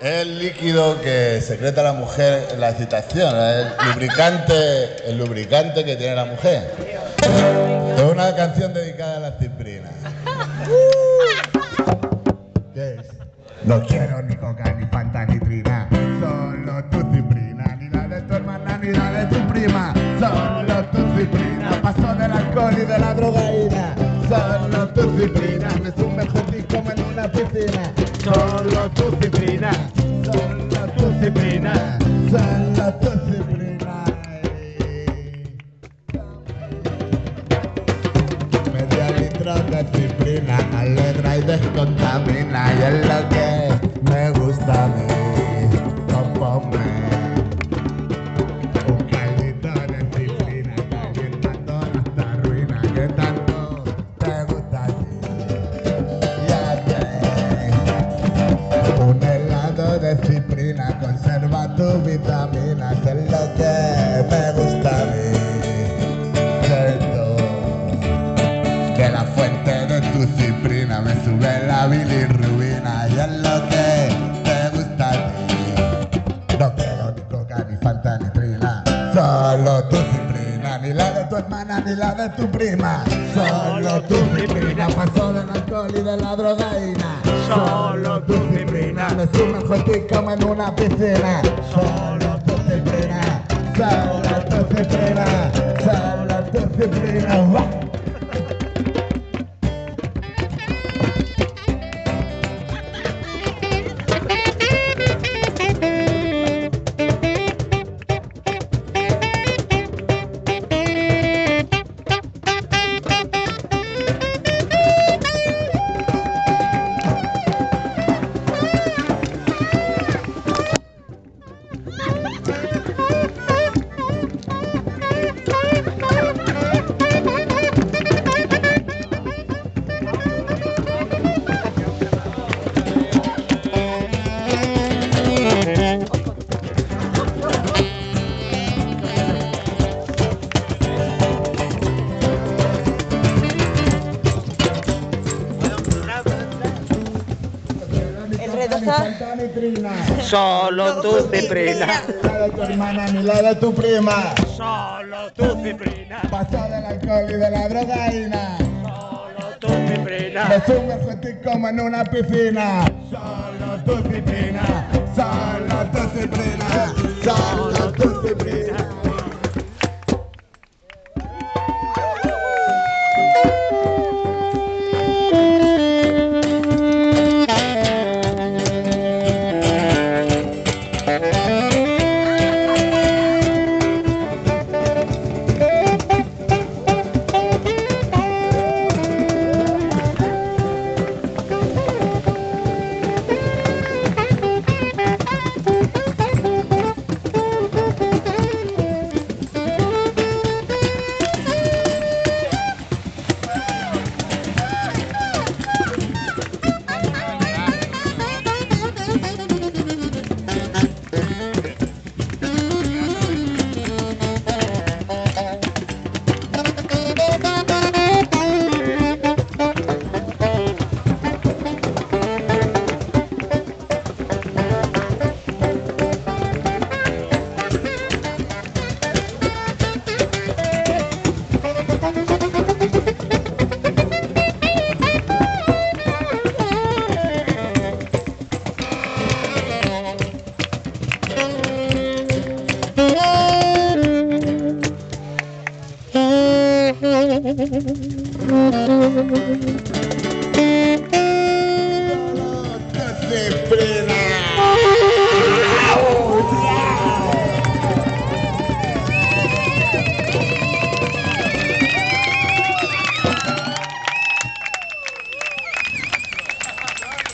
el líquido que secreta la mujer en la excitación, el lubricante, el lubricante que tiene la mujer. Es una canción dedicada a la ciprina. ¿Qué es? No quiero ni coca, ni fanta, ni trina. Solo tu ciprina, ni la de tu hermana, ni la de tu prima. Solo tu ciprina, paso del alcohol y de la drogaína. Solo tu ciprina, me sumerjo como en una piscina. Descontamina Y es lo que me gusta a mí. Un caldito de ciprina Calentando nuestra ruina Que tanto te gusta a ti. Un helado de ciprina Conserva tu vitamina ni la de tu prima, solo tu ciprina, paso del alcohol y de la drogaína, solo tu ciprina, me sumerjo ti como en una piscina, solo tu ciprina, solo tu ciprina, solo tu ciprina. Está- Solo tu ciprina, La de tu hermana ni la de tu prima. solo tu ciprina, Paso del alcohol y de la drogaína. solo tu ciprina. Me sumerjo ti como en una piscina. Solo tu ciprina, solo tu ciprina, solo tu ciprina. Solo tu ciprina.